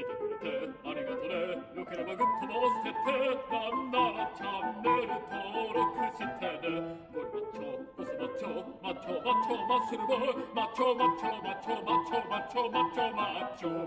믿어버렸대 아내가 더래 욕해라마 금토마스 테테. 남나라 참내를 더러 크시테네. 그 머리 맞춰 옷을 맞춰? 맞춰 맞춰 맞스르볼 맞춰 맞춰 맞춰 맞춰 맞춰 맞춰 맞춰.